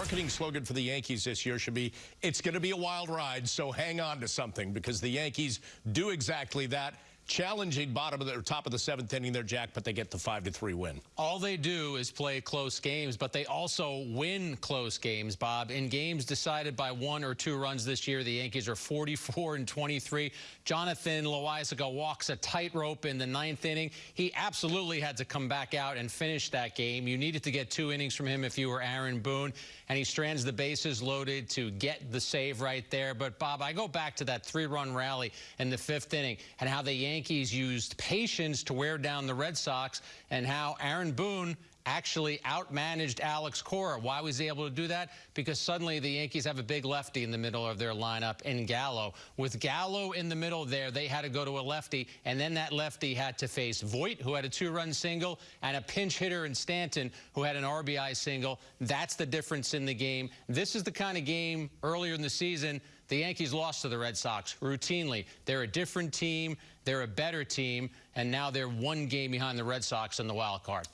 marketing slogan for the Yankees this year should be, it's going to be a wild ride, so hang on to something, because the Yankees do exactly that challenging bottom of the top of the seventh inning there, Jack, but they get the five to three win. All they do is play close games, but they also win close games, Bob. In games decided by one or two runs this year, the Yankees are 44 and 23. Jonathan Loáisiga walks a tightrope in the ninth inning. He absolutely had to come back out and finish that game. You needed to get two innings from him if you were Aaron Boone, and he strands the bases loaded to get the save right there. But Bob, I go back to that three-run rally in the fifth inning and how the Yankees Yankees used patience to wear down the Red Sox and how Aaron Boone actually outmanaged Alex Cora. Why was he able to do that? Because suddenly the Yankees have a big lefty in the middle of their lineup in Gallo. With Gallo in the middle there, they had to go to a lefty, and then that lefty had to face Voit, who had a two-run single, and a pinch hitter in Stanton, who had an RBI single. That's the difference in the game. This is the kind of game earlier in the season the Yankees lost to the Red Sox routinely. They're a different team. They're a better team. And now they're one game behind the Red Sox in the wild card.